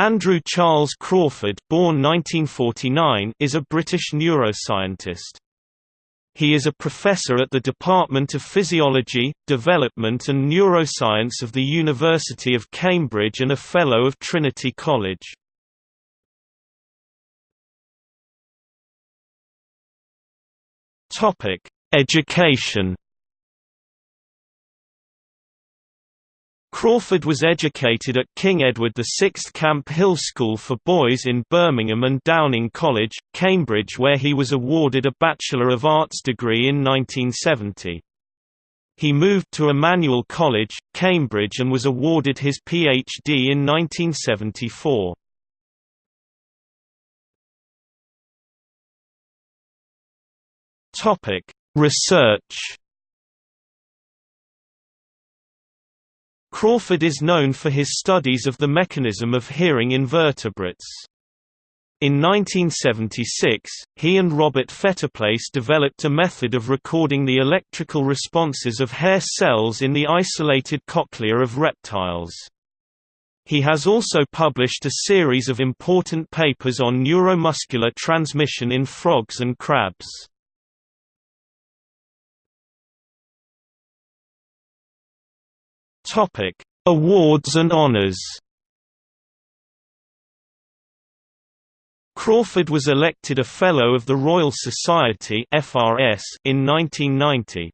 Andrew Charles Crawford born 1949 is a British neuroscientist. He is a professor at the Department of Physiology, Development and Neuroscience of the University of Cambridge and a Fellow of Trinity College. Education Crawford was educated at King Edward VI Camp Hill School for Boys in Birmingham and Downing College, Cambridge where he was awarded a Bachelor of Arts degree in 1970. He moved to Emmanuel College, Cambridge and was awarded his Ph.D. in 1974. Research Crawford is known for his studies of the mechanism of hearing invertebrates. In 1976, he and Robert Fettiplace developed a method of recording the electrical responses of hair cells in the isolated cochlea of reptiles. He has also published a series of important papers on neuromuscular transmission in frogs and crabs. Topic: Awards and honors. Crawford was elected a Fellow of the Royal Society (FRS) in 1990.